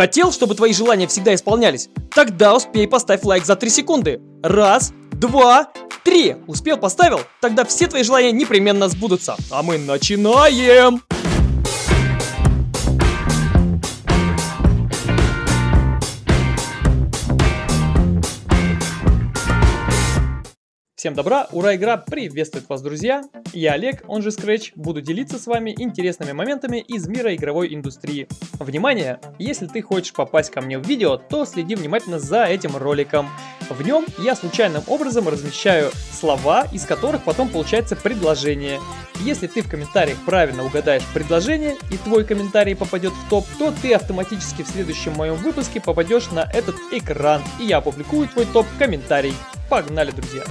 Хотел, чтобы твои желания всегда исполнялись? Тогда успей поставь лайк за 3 секунды. Раз, два, три. Успел, поставил? Тогда все твои желания непременно сбудутся. А мы начинаем! Всем добра, ура, игра приветствует вас, друзья! Я Олег, он же Scratch, буду делиться с вами интересными моментами из мира игровой индустрии. Внимание! Если ты хочешь попасть ко мне в видео, то следи внимательно за этим роликом. В нем я случайным образом размещаю слова, из которых потом получается предложение. Если ты в комментариях правильно угадаешь предложение и твой комментарий попадет в топ, то ты автоматически в следующем моем выпуске попадешь на этот экран, и я опубликую твой топ-комментарий. Погнали, друзья!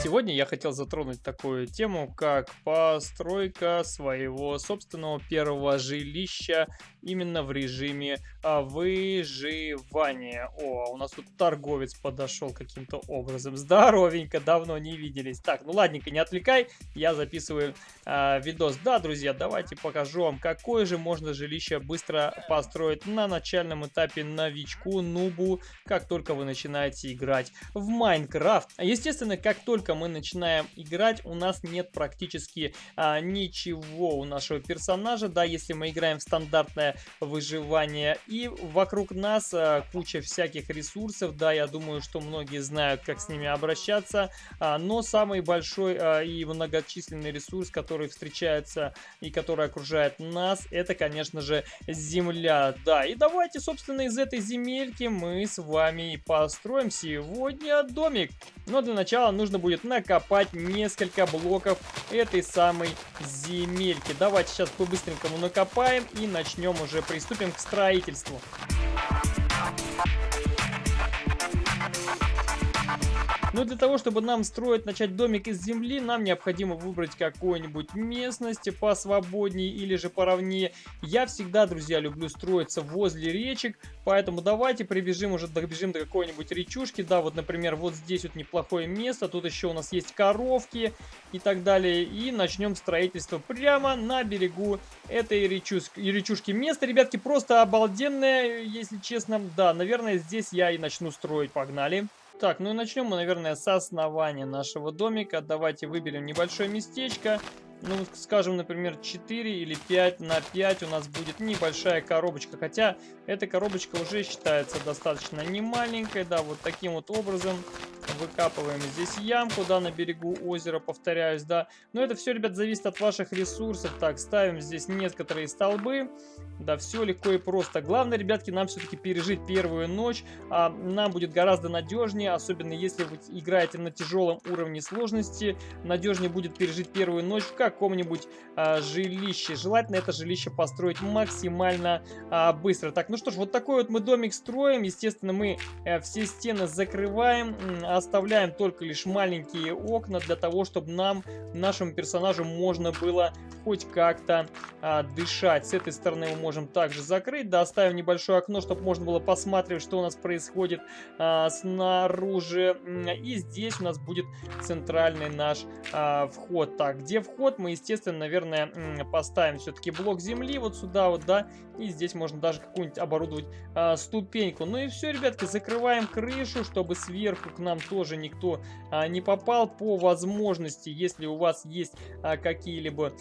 Сегодня я хотел затронуть такую тему, как постройка своего собственного первого жилища именно в режиме а, выживания. О, у нас тут торговец подошел каким-то образом. Здоровенько, давно не виделись. Так, ну ладненько, не отвлекай, я записываю а, видос. Да, друзья, давайте покажу вам, какое же можно жилище быстро построить на начальном этапе новичку, нубу, как только вы начинаете играть в Майнкрафт. Естественно, как только мы начинаем играть, у нас нет практически а, ничего у нашего персонажа, да, если мы играем в стандартное выживания. И вокруг нас а, куча всяких ресурсов, да, я думаю, что многие знают, как с ними обращаться. А, но самый большой а, и многочисленный ресурс, который встречается и который окружает нас, это, конечно же, земля. Да, и давайте, собственно, из этой земельки мы с вами и построим сегодня домик. Но для начала нужно будет накопать несколько блоков этой самой земельки. Давайте сейчас по-быстренькому накопаем и начнем уже приступим к строительству. Но для того, чтобы нам строить, начать домик из земли, нам необходимо выбрать какую-нибудь местность посвободнее или же поровнее. Я всегда, друзья, люблю строиться возле речек, поэтому давайте прибежим уже, добежим до какой-нибудь речушки. Да, вот, например, вот здесь вот неплохое место, тут еще у нас есть коровки и так далее. И начнем строительство прямо на берегу этой речушки. речушки. Место, ребятки, просто обалденное, если честно. Да, наверное, здесь я и начну строить. Погнали. Так, ну и начнем мы, наверное, с основания нашего домика. Давайте выберем небольшое местечко ну, скажем, например, 4 или 5 на 5 у нас будет небольшая коробочка. Хотя эта коробочка уже считается достаточно не маленькой. Да, вот таким вот образом выкапываем здесь ямку, да, на берегу озера, повторяюсь, да. Но это все, ребят, зависит от ваших ресурсов. Так, ставим здесь некоторые столбы. Да, все легко и просто. Главное, ребятки, нам все-таки пережить первую ночь. А, нам будет гораздо надежнее, особенно если вы играете на тяжелом уровне сложности. Надежнее будет пережить первую ночь в каком-нибудь а, жилище. Желательно это жилище построить максимально а, быстро. Так, ну что ж, вот такой вот мы домик строим. Естественно, мы а, все стены закрываем, оставляем только лишь маленькие окна для того, чтобы нам, нашему персонажу, можно было хоть как-то а, дышать. С этой стороны мы можем также закрыть, да, оставим небольшое окно, чтобы можно было посмотреть, что у нас происходит а, снаружи. И здесь у нас будет центральный наш а, вход. Так, где вход? мы, естественно, наверное, поставим все-таки блок земли вот сюда вот, да, и здесь можно даже какую-нибудь оборудовать а, ступеньку. Ну и все, ребятки, закрываем крышу, чтобы сверху к нам тоже никто а, не попал. По возможности, если у вас есть а, какие-либо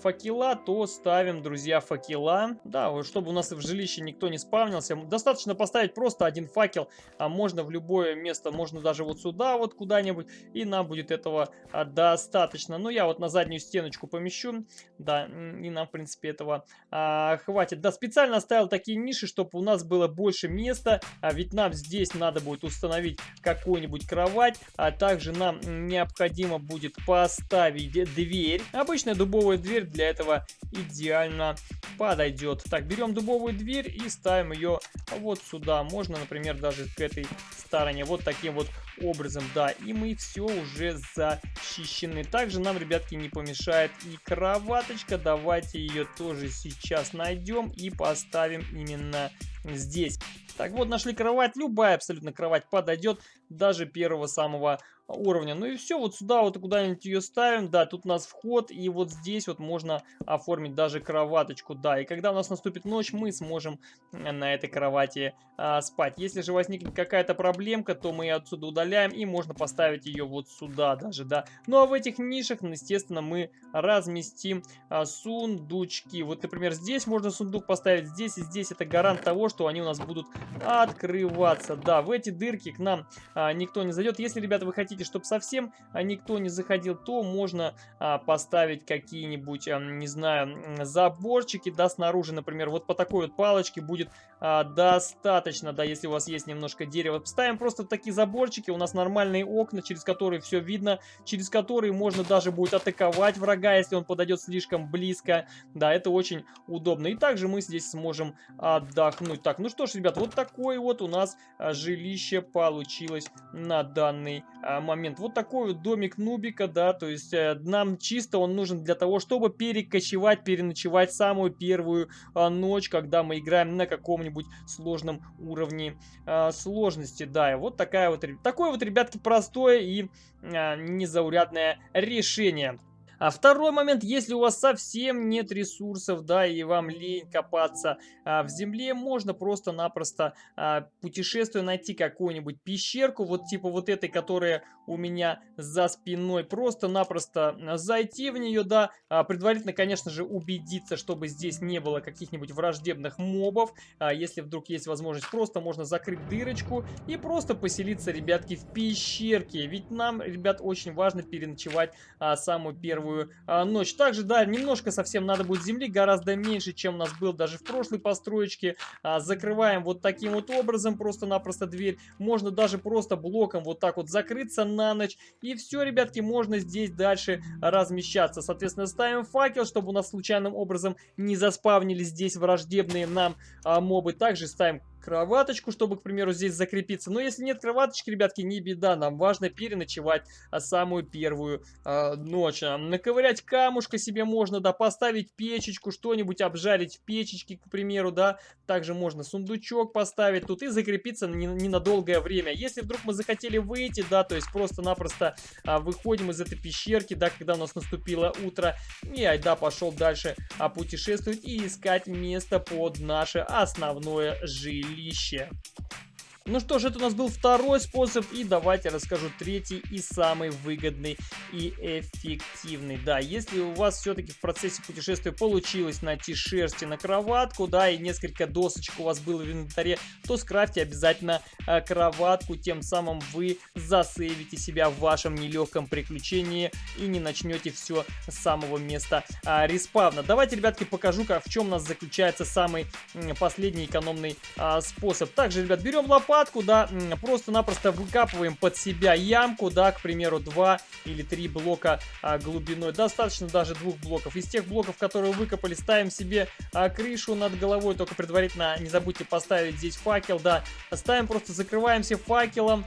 факела, то ставим, друзья, факела. Да, чтобы у нас в жилище никто не спавнился. Достаточно поставить просто один факел, а можно в любое место, можно даже вот сюда вот куда-нибудь, и нам будет этого а, достаточно. Ну, я вот на заднюю стеночку помещу, да, и нам, в принципе, этого а, хватит. Да, специально оставил такие ниши, чтобы у нас было больше места, а ведь нам здесь надо будет установить какую-нибудь кровать, а также нам необходимо будет поставить дверь. Обычная дубовая дверь для этого идеально подойдет. Так, берем дубовую дверь и ставим ее вот сюда. Можно, например, даже к этой стороне. Вот таким вот образом, да. И мы все уже защищены. Также нам, ребятки, не помешает и кроваточка. Давайте ее тоже сейчас найдем и поставим именно здесь. Так вот, нашли кровать. Любая абсолютно кровать подойдет. Даже первого самого уровня. Ну и все, вот сюда вот куда-нибудь ее ставим, да, тут у нас вход, и вот здесь вот можно оформить даже кроваточку, да, и когда у нас наступит ночь, мы сможем на этой кровати а, спать. Если же возникнет какая-то проблемка, то мы ее отсюда удаляем, и можно поставить ее вот сюда даже, да. Ну а в этих нишах, естественно, мы разместим а, сундучки. Вот, например, здесь можно сундук поставить, здесь и здесь это гарант того, что они у нас будут открываться, да. В эти дырки к нам никто не зайдет. Если, ребята, вы хотите чтобы совсем а, никто не заходил, то можно а, поставить какие-нибудь, а, не знаю, заборчики, да, снаружи, например, вот по такой вот палочке будет а, достаточно, да, если у вас есть немножко дерева. Ставим просто такие заборчики, у нас нормальные окна, через которые все видно, через которые можно даже будет атаковать врага, если он подойдет слишком близко, да, это очень удобно. И также мы здесь сможем отдохнуть. Так, ну что ж, ребят, вот такое вот у нас а, жилище получилось на данный а, момент. Вот такой вот домик Нубика, да, то есть э, нам чисто он нужен для того, чтобы перекочевать, переночевать самую первую э, ночь, когда мы играем на каком-нибудь сложном уровне э, сложности, да, и вот такая вот, такое вот, ребятки, простое и незаурядное решение. А второй момент, если у вас совсем нет ресурсов, да, и вам лень копаться а, в земле, можно просто-напросто а, путешествуя найти какую-нибудь пещерку, вот типа вот этой, которая у меня за спиной, просто-напросто зайти в нее, да, а, предварительно, конечно же, убедиться, чтобы здесь не было каких-нибудь враждебных мобов, а, если вдруг есть возможность, просто можно закрыть дырочку и просто поселиться, ребятки, в пещерке, ведь нам, ребят, очень важно переночевать а, самую первую первую а, ночь. Также, да, немножко совсем надо будет земли, гораздо меньше, чем у нас был даже в прошлой построечке. А, закрываем вот таким вот образом просто-напросто дверь. Можно даже просто блоком вот так вот закрыться на ночь. И все, ребятки, можно здесь дальше размещаться. Соответственно, ставим факел, чтобы у нас случайным образом не заспавнились здесь враждебные нам а, мобы. Также ставим кроваточку, чтобы, к примеру, здесь закрепиться. Но если нет кроваточки, ребятки, не беда. Нам важно переночевать а, самую первую а, ночь. А, наковырять камушка себе можно, да, поставить печечку, что-нибудь обжарить в печечке, к примеру, да. Также можно сундучок поставить тут и закрепиться на ненадолгое время. Если вдруг мы захотели выйти, да, то есть просто-напросто а, выходим из этой пещерки, да, когда у нас наступило утро, и айда пошел дальше а, путешествовать и искать место под наше основное жилище жилище. Ну что ж, это у нас был второй способ, и давайте расскажу третий и самый выгодный и эффективный. Да, если у вас все-таки в процессе путешествия получилось найти шерсти на кроватку, да, и несколько досочек у вас было в инвентаре, то скрафьте обязательно э, кроватку, тем самым вы засейвите себя в вашем нелегком приключении и не начнете все с самого места э, респавна. Давайте, ребятки, покажу, как, в чем у нас заключается самый последний экономный э, способ. Также, ребят, берем лопату, лопатку, да, просто-напросто выкапываем под себя ямку, да, к примеру, 2 или 3 блока а, глубиной. Достаточно даже двух блоков. Из тех блоков, которые выкопали, ставим себе а, крышу над головой, только предварительно не забудьте поставить здесь факел, да. Ставим, просто закрываемся факелом,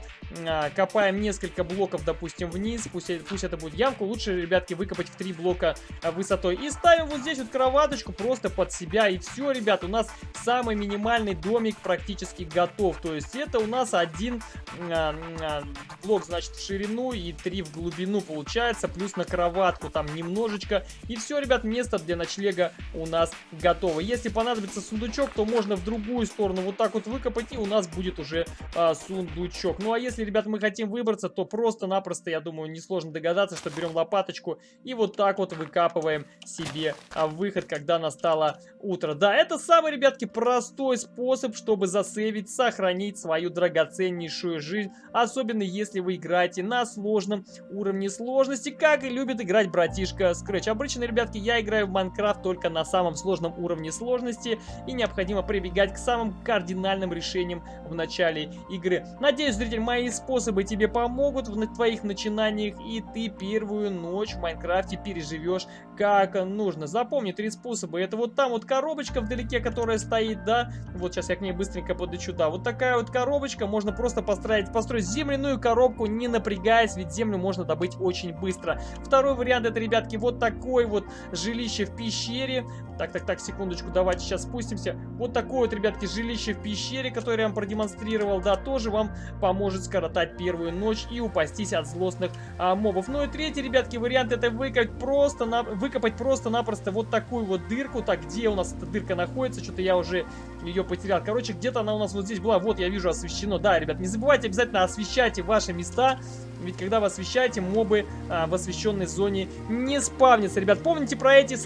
копаем несколько блоков, допустим, вниз, пусть, пусть это будет ямку. Лучше, ребятки, выкопать в 3 блока а, высотой. И ставим вот здесь вот кроваточку просто под себя. И все, ребят, у нас самый минимальный домик практически готов. То есть это у нас один а, а, блок, значит, в ширину и три в глубину получается, плюс на кроватку там немножечко. И все, ребят, место для ночлега у нас готово. Если понадобится сундучок, то можно в другую сторону вот так вот выкопать, и у нас будет уже а, сундучок. Ну а если, ребят, мы хотим выбраться, то просто-напросто, я думаю, несложно догадаться, что берем лопаточку и вот так вот выкапываем себе а, выход, когда настало утро. Да, это самый, ребятки, простой способ, чтобы засейвить, сохранить свою драгоценнейшую жизнь, особенно если вы играете на сложном уровне сложности, как и любит играть братишка Scratch. Обычно, ребятки, я играю в Майнкрафт только на самом сложном уровне сложности, и необходимо прибегать к самым кардинальным решениям в начале игры. Надеюсь, зритель, мои способы тебе помогут в твоих начинаниях, и ты первую ночь в Майнкрафте переживешь как нужно. Запомни три способа. Это вот там вот коробочка вдалеке, которая стоит, да, вот сейчас я к ней быстренько подлечу, да, вот такая вот коробочка, можно просто построить, построить земляную коробку, не напрягаясь, ведь землю можно добыть очень быстро. Второй вариант это, ребятки, вот такой вот жилище в пещере. Так, так, так, секундочку, давайте сейчас спустимся. Вот такое вот, ребятки, жилище в пещере, которое я вам продемонстрировал, да, тоже вам поможет скоротать первую ночь и упастись от злостных а, мобов. Ну и третий, ребятки, вариант это выкопать просто, на, выкопать просто-напросто вот такую вот дырку. Так, где у нас эта дырка находится? Что-то я уже ее потерял. Короче, где-то она у нас вот здесь была. Вот, я вижу, освещено. Да, ребят, не забывайте обязательно освещайте ваши места. Ведь когда вы освещаете, мобы а, в освещенной зоне не спавнятся. Ребят, помните про эти,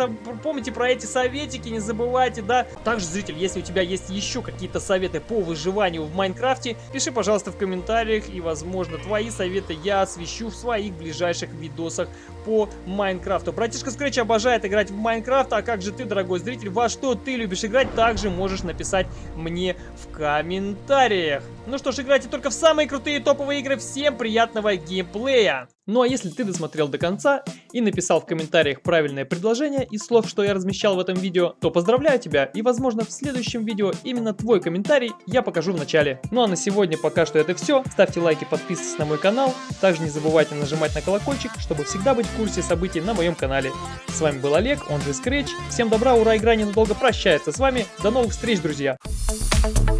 помните про эти советики, не забывайте, да? Также, зритель, если у тебя есть еще какие-то советы по выживанию в Майнкрафте, пиши, пожалуйста, в комментариях, и, возможно, твои советы я освещу в своих ближайших видосах по Майнкрафту. Братишка Скретч обожает играть в Майнкрафт, а как же ты, дорогой зритель, во что ты любишь играть, также можешь написать мне в комментариях. Ну что ж, играйте только в самые крутые топовые игры. Всем приятного геймплея! Ну а если ты досмотрел до конца и написал в комментариях правильное предложение из слов, что я размещал в этом видео, то поздравляю тебя и возможно в следующем видео именно твой комментарий я покажу в начале. Ну а на сегодня пока что это все. Ставьте лайки, подписывайтесь на мой канал. Также не забывайте нажимать на колокольчик, чтобы всегда быть в курсе событий на моем канале. С вами был Олег, он же Scratch. Всем добра, ура, игра ненадолго прощается с вами. До новых встреч, друзья! Thank you